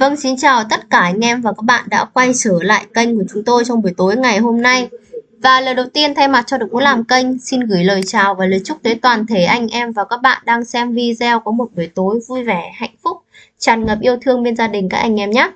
Vâng, xin chào tất cả anh em và các bạn đã quay trở lại kênh của chúng tôi trong buổi tối ngày hôm nay. Và lời đầu tiên thay mặt cho đội ngũ làm kênh, xin gửi lời chào và lời chúc tới toàn thể anh em và các bạn đang xem video có một buổi tối vui vẻ, hạnh phúc, tràn ngập yêu thương bên gia đình các anh em nhé.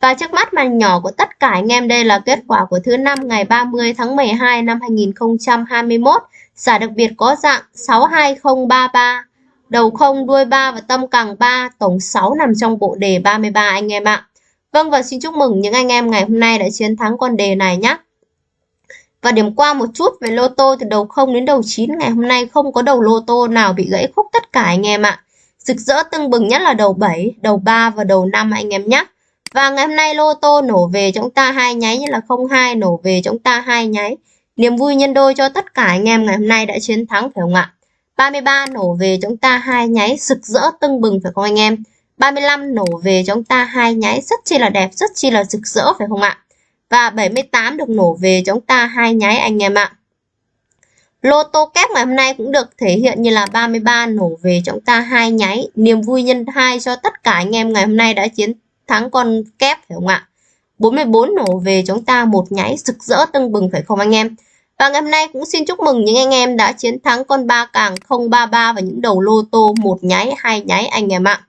Và trước mắt màn nhỏ của tất cả anh em đây là kết quả của thứ năm ngày 30 tháng 12 năm 2021. Giải đặc biệt có dạng 62033 đầu không đuôi 3 và tâm càng 3, tổng 6 nằm trong bộ đề 33 anh em ạ. Vâng và xin chúc mừng những anh em ngày hôm nay đã chiến thắng con đề này nhé. Và điểm qua một chút về lô tô từ đầu 0 đến đầu 9 ngày hôm nay không có đầu lô tô nào bị gãy khúc tất cả anh em ạ. Rực rỡ tưng bừng nhất là đầu 7, đầu 3 và đầu 5 anh em nhé. Và ngày hôm nay lô tô nổ về chúng ta hai nháy như là 02 nổ về chúng ta hai nháy. Niềm vui nhân đôi cho tất cả anh em ngày hôm nay đã chiến thắng phải không ạ? 33 nổ về chúng ta hai nháy rực rỡ tưng bừng phải không anh em? 35 nổ về chúng ta hai nháy rất chi là đẹp, rất chi là rực rỡ phải không ạ? Và 78 được nổ về chúng ta hai nháy anh em ạ. Lô tô kép ngày hôm nay cũng được thể hiện như là 33 nổ về chúng ta hai nháy. Niềm vui nhân hai cho tất cả anh em ngày hôm nay đã chiến thắng con kép phải không ạ? 44 nổ về chúng ta một nháy rực rỡ tưng bừng phải không anh em? Và ngày hôm nay cũng xin chúc mừng những anh em đã chiến thắng con ba càng 033 và những đầu lô tô một nháy, hai nháy anh em ạ.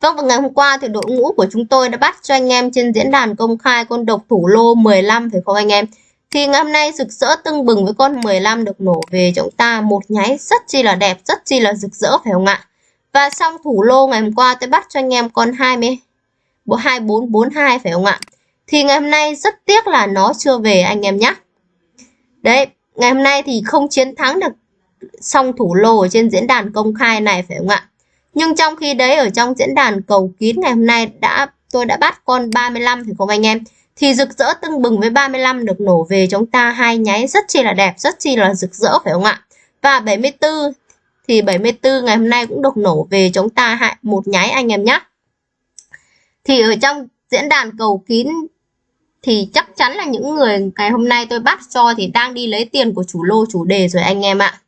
Vâng và ngày hôm qua thì đội ngũ của chúng tôi đã bắt cho anh em trên diễn đàn công khai con độc thủ lô 15 phải không anh em? Thì ngày hôm nay rực rỡ tưng bừng với con 15 được nổ về chúng ta một nháy rất chi là đẹp, rất chi là rực rỡ phải không ạ? Và xong thủ lô ngày hôm qua tôi bắt cho anh em con 20 2442 phải không ạ? Thì ngày hôm nay rất tiếc là nó chưa về anh em nhé. Đấy, ngày hôm nay thì không chiến thắng được song thủ lô ở trên diễn đàn công khai này phải không ạ? Nhưng trong khi đấy ở trong diễn đàn cầu kín ngày hôm nay đã tôi đã bắt con 35 thì không anh em? Thì rực rỡ tưng bừng với 35 được nổ về chúng ta hai nháy rất chi là đẹp, rất chi là rực rỡ phải không ạ? Và 74 thì 74 ngày hôm nay cũng được nổ về chúng ta hại một nháy anh em nhé. Thì ở trong diễn đàn cầu kín thì chắc chắn là những người ngày hôm nay tôi bắt cho thì đang đi lấy tiền của chủ lô chủ đề rồi anh em ạ.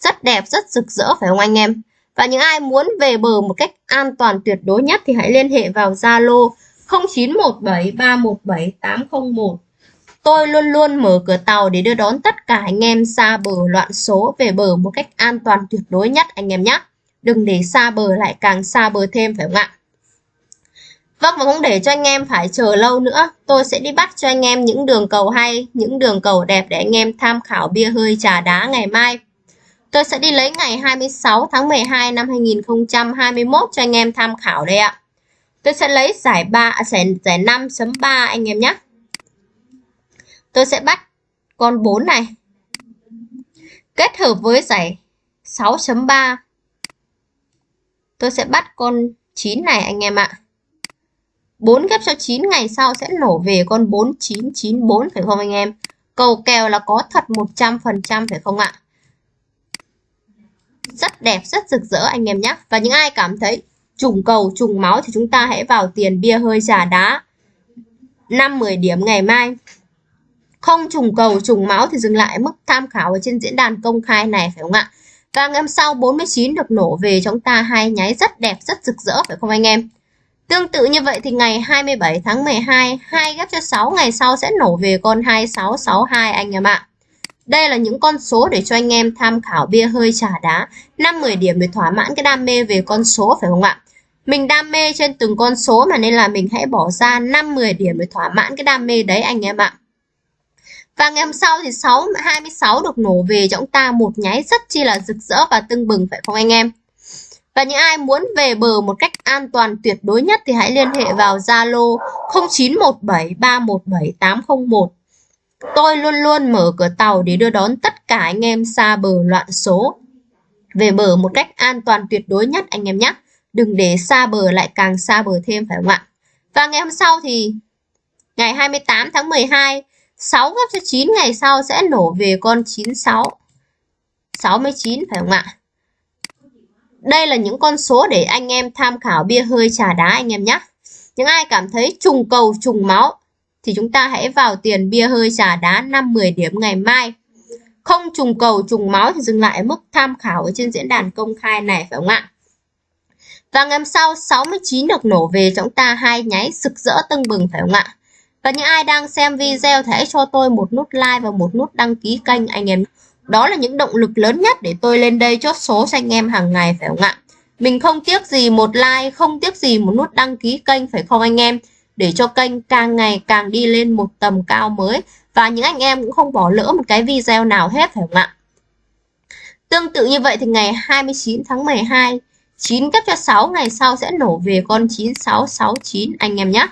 Rất đẹp, rất rực rỡ phải không anh em? Và những ai muốn về bờ một cách an toàn tuyệt đối nhất thì hãy liên hệ vào Zalo 0917317801. Tôi luôn luôn mở cửa tàu để đưa đón tất cả anh em xa bờ loạn số về bờ một cách an toàn tuyệt đối nhất anh em nhé. Đừng để xa bờ lại càng xa bờ thêm phải không ạ? Vâng và cũng để cho anh em phải chờ lâu nữa, tôi sẽ đi bắt cho anh em những đường cầu hay, những đường cầu đẹp để anh em tham khảo bia hơi trà đá ngày mai. Tôi sẽ đi lấy ngày 26 tháng 12 năm 2021 cho anh em tham khảo đây ạ. Tôi sẽ lấy giải 3 à, giải, giải 5.3 anh em nhé. Tôi sẽ bắt con 4 này. Kết hợp với giải 6.3. Tôi sẽ bắt con 9 này anh em ạ. 4 ghép cho 9 ngày sau sẽ nổ về con 4994 phải không anh em? Cầu kèo là có thật 100% phải không ạ? Rất đẹp, rất rực rỡ anh em nhé. Và những ai cảm thấy trùng cầu, trùng máu thì chúng ta hãy vào tiền bia hơi trà đá 5-10 điểm ngày mai. Không trùng cầu, trùng máu thì dừng lại mức tham khảo ở trên diễn đàn công khai này phải không ạ? Và ngày hôm sau 49 được nổ về chúng ta hai nháy rất đẹp, rất rực rỡ phải không anh em? Tương tự như vậy thì ngày 27 tháng 12, 2 ghép cho 6 ngày sau sẽ nổ về con 2662 anh em ạ. Đây là những con số để cho anh em tham khảo bia hơi trà đá 5-10 điểm để thỏa mãn cái đam mê về con số phải không ạ? Mình đam mê trên từng con số mà nên là mình hãy bỏ ra 5-10 điểm để thỏa mãn cái đam mê đấy anh em ạ. Và ngày hôm sau thì 6 26 được nổ về cho chúng ta một nháy rất chi là rực rỡ và tưng bừng phải không anh em? Và những ai muốn về bờ một cách an toàn tuyệt đối nhất thì hãy liên hệ vào Zalo 0917317801. Tôi luôn luôn mở cửa tàu để đưa đón tất cả anh em xa bờ loạn số. Về bờ một cách an toàn tuyệt đối nhất anh em nhé. Đừng để xa bờ lại càng xa bờ thêm phải không ạ? Và ngày hôm sau thì ngày 28 tháng 12, 6 gấp cho 9 ngày sau sẽ nổ về con 96. 69 phải không ạ? Đây là những con số để anh em tham khảo bia hơi trà đá anh em nhé. Những ai cảm thấy trùng cầu, trùng máu thì chúng ta hãy vào tiền bia hơi trà đá 5-10 điểm ngày mai. Không trùng cầu, trùng máu thì dừng lại mức tham khảo ở trên diễn đàn công khai này, phải không ạ? Và ngày hôm sau 69 được nổ về chúng ta hai nháy sực rỡ tưng bừng, phải không ạ? Và những ai đang xem video thì hãy cho tôi một nút like và một nút đăng ký kênh, anh em. Đó là những động lực lớn nhất để tôi lên đây chốt số cho anh em hàng ngày phải không ạ? Mình không tiếc gì một like, không tiếc gì một nút đăng ký kênh phải không anh em? Để cho kênh càng ngày càng đi lên một tầm cao mới. Và những anh em cũng không bỏ lỡ một cái video nào hết phải không ạ? Tương tự như vậy thì ngày 29 tháng 12, 9 cấp cho 6 ngày sau sẽ nổ về con 9669 anh em nhé.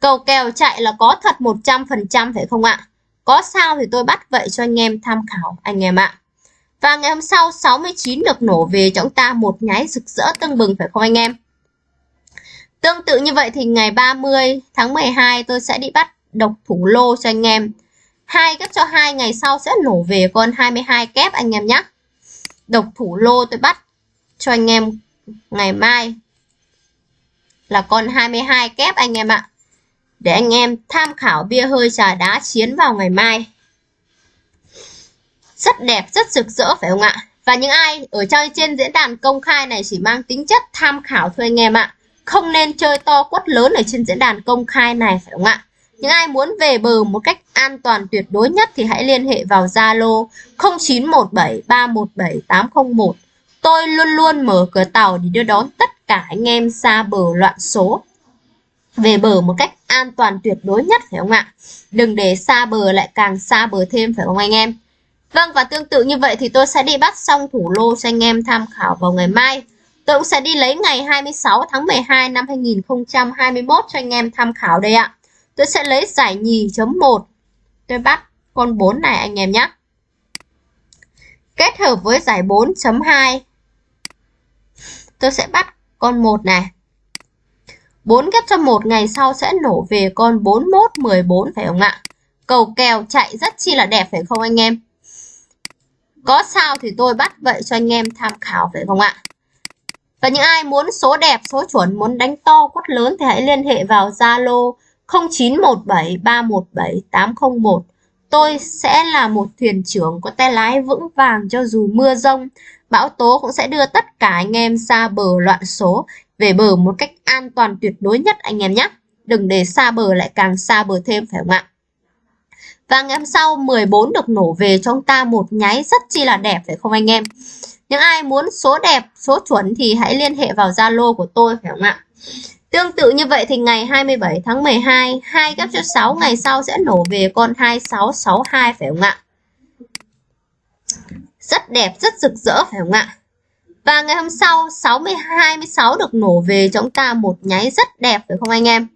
Cầu kèo chạy là có thật 100% phải không ạ? Có sao thì tôi bắt vậy cho anh em tham khảo, anh em ạ. Và ngày hôm sau 69 được nổ về cho chúng ta một nháy rực rỡ tưng bừng, phải không anh em? Tương tự như vậy thì ngày 30 tháng 12 tôi sẽ đi bắt độc thủ lô cho anh em. Hai gấp cho hai ngày sau sẽ nổ về con 22 kép, anh em nhé. Độc thủ lô tôi bắt cho anh em ngày mai là con 22 kép, anh em ạ. Để anh em tham khảo bia hơi trà đá chiến vào ngày mai. Rất đẹp, rất rực rỡ phải không ạ? Và những ai ở chơi trên diễn đàn công khai này chỉ mang tính chất tham khảo thôi anh em ạ. Không nên chơi to quất lớn ở trên diễn đàn công khai này phải không ạ? Những ai muốn về bờ một cách an toàn tuyệt đối nhất thì hãy liên hệ vào Zalo 0917317801. Tôi luôn luôn mở cửa tàu để đưa đón tất cả anh em xa bờ loạn số về bờ một cách an toàn tuyệt đối nhất, phải không ạ? Đừng để xa bờ lại càng xa bờ thêm, phải không anh em? Vâng và tương tự như vậy thì tôi sẽ đi bắt xong thủ lô cho anh em tham khảo vào ngày mai. Tôi cũng sẽ đi lấy ngày 26 tháng 12 năm 2021 cho anh em tham khảo đây ạ. Tôi sẽ lấy giải nhì chấm 1. Tôi bắt con 4 này, anh em nhé. Kết hợp với giải 4.2. Tôi sẽ bắt con 1 này. 4 ghép cho một ngày sau sẽ nổ về con 41 14 phải không ạ? Cầu kèo chạy rất chi là đẹp phải không anh em? Có sao thì tôi bắt vậy cho anh em tham khảo phải không ạ? Và những ai muốn số đẹp, số chuẩn, muốn đánh to, quất lớn thì hãy liên hệ vào Zalo 0917317801. Tôi sẽ là một thuyền trưởng có tay lái vững vàng cho dù mưa rông. Bão tố cũng sẽ đưa tất cả anh em xa bờ loạn số về bờ một cách an toàn tuyệt đối nhất anh em nhé. Đừng để xa bờ lại càng xa bờ thêm phải không ạ? Và ngày hôm sau 14 được nổ về cho chúng ta một nháy rất chi là đẹp phải không anh em? Những ai muốn số đẹp, số chuẩn thì hãy liên hệ vào Zalo của tôi phải không ạ? Tương tự như vậy thì ngày 27 tháng 12, 2 gấp cho 6 ngày sau sẽ nổ về con 2662 phải không ạ? Rất đẹp, rất rực rỡ phải không ạ? Và ngày hôm sau 60 26 được nổ về cho chúng ta một nháy rất đẹp, phải không anh em?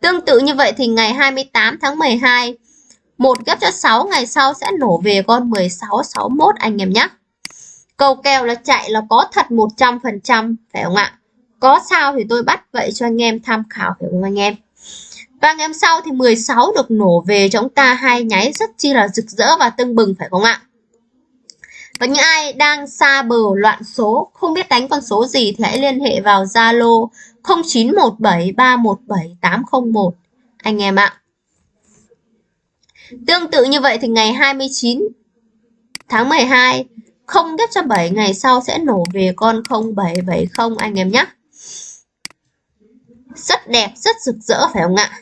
Tương tự như vậy thì ngày 28 tháng 12 một ghép cho 6 ngày sau sẽ nổ về con 16 61 anh em nhé. Cầu kèo là chạy là có thật 100% phải không ạ? Có sao thì tôi bắt vậy cho anh em tham khảo, phải không anh em? Và ngày hôm sau thì 16 được nổ về cho chúng ta hai nháy rất chi là rực rỡ và tưng bừng, phải không ạ? Và những ai đang xa bờ loạn số, không biết đánh con số gì thì hãy liên hệ vào Zalo 0917317801 anh em ạ. Tương tự như vậy thì ngày 29 tháng 12 không ghép cho 7 ngày sau sẽ nổ về con 0770 anh em nhé. Rất đẹp, rất rực rỡ phải không ạ?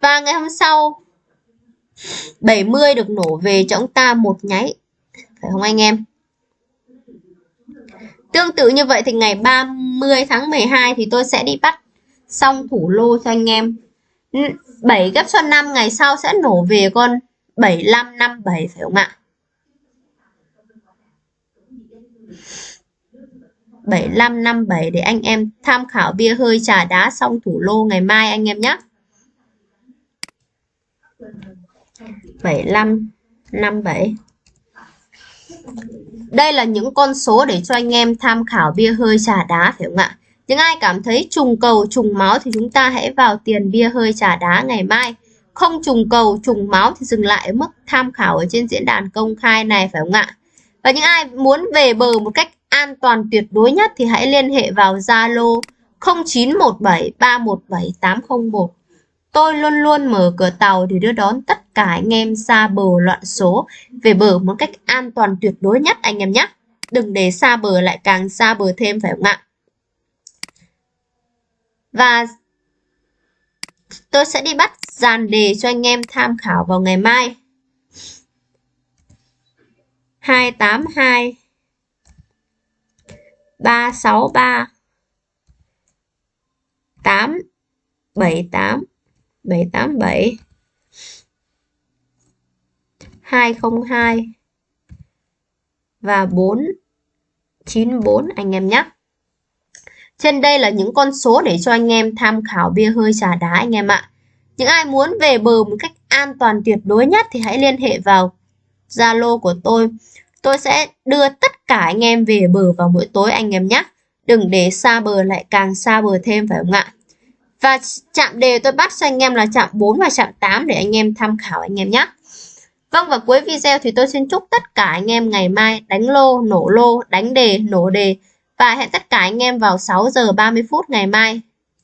Và ngày hôm sau 70 được nổ về cho chúng ta một nháy phải không anh em? Tương tự như vậy thì ngày 30 tháng 12 thì tôi sẽ đi bắt xong thủ lô cho anh em. 7 gấp cho 5 ngày sau sẽ nổ về con 7557 phải không ạ? 7557 để anh em tham khảo bia hơi trà đá xong thủ lô ngày mai anh em nhé. 7557 đây là những con số để cho anh em tham khảo bia hơi trà đá, phải không ạ? Những ai cảm thấy trùng cầu, trùng máu thì chúng ta hãy vào tiền bia hơi trà đá ngày mai. Không trùng cầu, trùng máu thì dừng lại ở mức tham khảo ở trên diễn đàn công khai này, phải không ạ? Và những ai muốn về bờ một cách an toàn tuyệt đối nhất thì hãy liên hệ vào Zalo 0917 317 801. Tôi luôn luôn mở cửa tàu để đưa đón tất cả anh em xa bờ loạn số về bờ một cách an toàn tuyệt đối nhất, anh em nhé. đừng để xa bờ lại càng xa bờ thêm, phải không ạ? Và tôi sẽ đi bắt dàn đề cho anh em tham khảo vào ngày mai. 282 363 8 78 787 202 và 494 anh em nhé. Trên đây là những con số để cho anh em tham khảo bia hơi trà đá anh em ạ. Những ai muốn về bờ một cách an toàn tuyệt đối nhất thì hãy liên hệ vào Zalo của tôi. Tôi sẽ đưa tất cả anh em về bờ vào mỗi tối anh em nhé. Đừng để xa bờ lại càng xa bờ thêm phải không ạ? Và chạm đề tôi bắt cho anh em là chạm 4 và chạm 8 để anh em tham khảo anh em nhé. Vâng và cuối video thì tôi xin chúc tất cả anh em ngày mai đánh lô, nổ lô, đánh đề, nổ đề và hẹn tất cả anh em vào 6 giờ 30 phút ngày mai.